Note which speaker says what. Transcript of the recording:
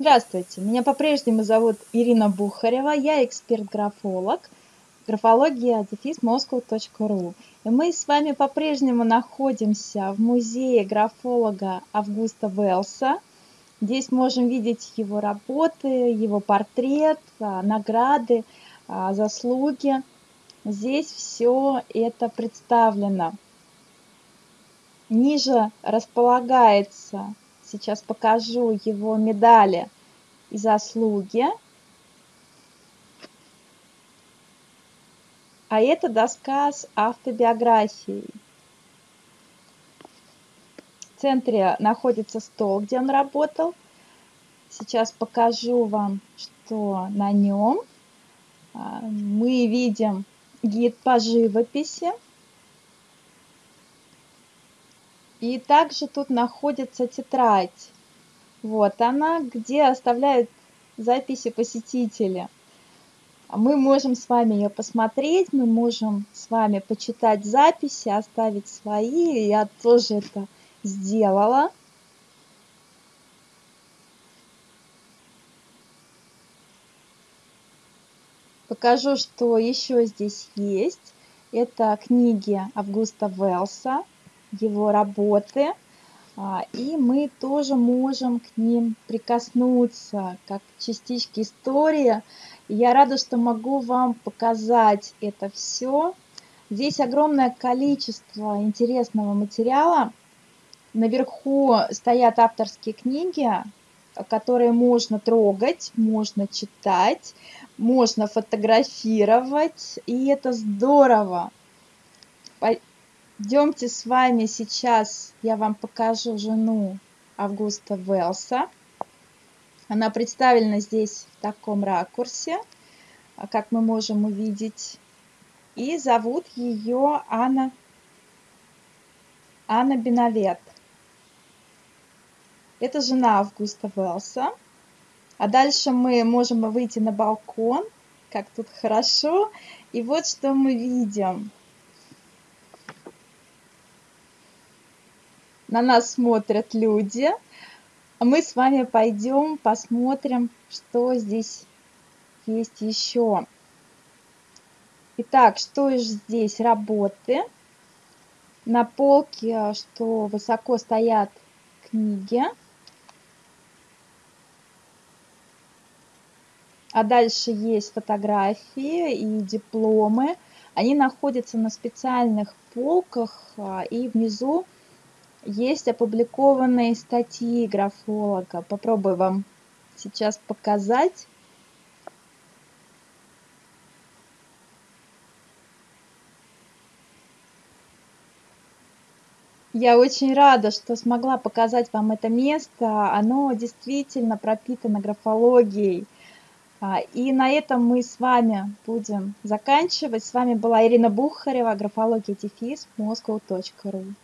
Speaker 1: Здравствуйте, меня по-прежнему зовут Ирина Бухарева, я эксперт-графолог, графология. И мы с вами по-прежнему находимся в музее графолога Августа Велса. Здесь можем видеть его работы, его портрет, а, награды, а, заслуги. Здесь все это представлено. Ниже располагается Сейчас покажу его медали и заслуги. А это доска с автобиографией. В центре находится стол, где он работал. Сейчас покажу вам, что на нем. А, мы видим гид по живописи. И также тут находится тетрадь. Вот она, где оставляют записи посетители. Мы можем с вами ее посмотреть, мы можем с вами почитать записи, оставить свои. Я тоже это сделала. Покажу, что еще здесь есть. Это книги Августа Велса его работы, а, и мы тоже можем к ним прикоснуться, как частички истории. Я рада, что могу вам показать это все. Здесь огромное количество интересного материала. Наверху стоят авторские книги, которые можно трогать, можно читать, можно фотографировать, и это здорово. Идемте с вами сейчас, я вам покажу жену Августа Велса. Она представлена здесь в таком ракурсе, а, как мы можем увидеть. И зовут ее Анна, Анна Бенавет. Это жена Августа Велса. А дальше мы можем выйти на балкон, как тут хорошо. И вот что мы видим. На нас смотрят люди. А мы с вами пойдем посмотрим, что здесь есть еще. Итак, что здесь? Работы. На полке, что высоко стоят книги. А дальше есть фотографии и дипломы. Они находятся на специальных полках а, и внизу есть опубликованные статьи графолога. Попробую вам сейчас показать. Я очень рада, что смогла показать вам это место. Оно действительно пропитано графологией. А, и на этом мы с вами будем заканчивать. С вами была Ирина Бухарева, графология дефис, moscow.ru.